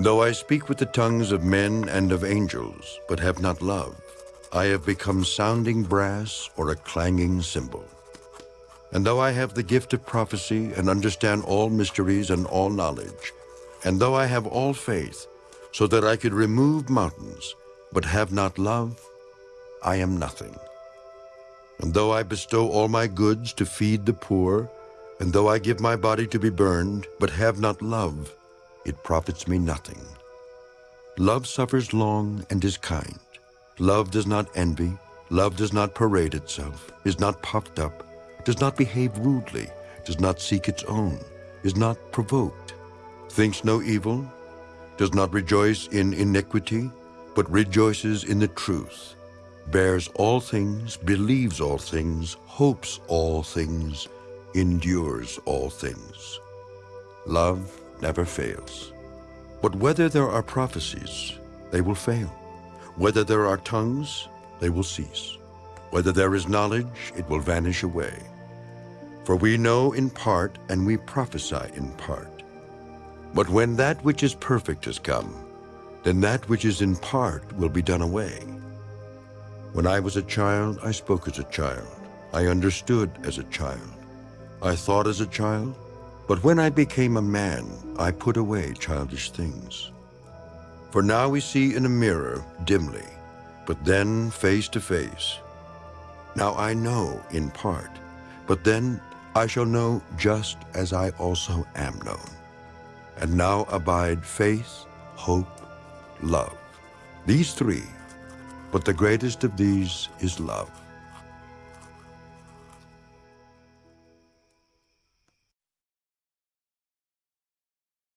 Though I speak with the tongues of men and of angels, but have not love, I have become sounding brass or a clanging cymbal. And though I have the gift of prophecy and understand all mysteries and all knowledge, and though I have all faith, so that I could remove mountains, but have not love, I am nothing. And though I bestow all my goods to feed the poor, and though I give my body to be burned, but have not love, it profits me nothing. Love suffers long and is kind. Love does not envy. Love does not parade itself, is not puffed up, does not behave rudely, does not seek its own, is not provoked, thinks no evil, does not rejoice in iniquity, but rejoices in the truth, bears all things, believes all things, hopes all things, endures all things. Love never fails. But whether there are prophecies, they will fail. Whether there are tongues, they will cease. Whether there is knowledge, it will vanish away. For we know in part, and we prophesy in part. But when that which is perfect has come, then that which is in part will be done away. When I was a child, I spoke as a child. I understood as a child. I thought as a child. But when I became a man, I put away childish things. For now we see in a mirror dimly, but then face to face. Now I know in part, but then I shall know just as I also am known. And now abide faith, hope, love. These three, but the greatest of these is love.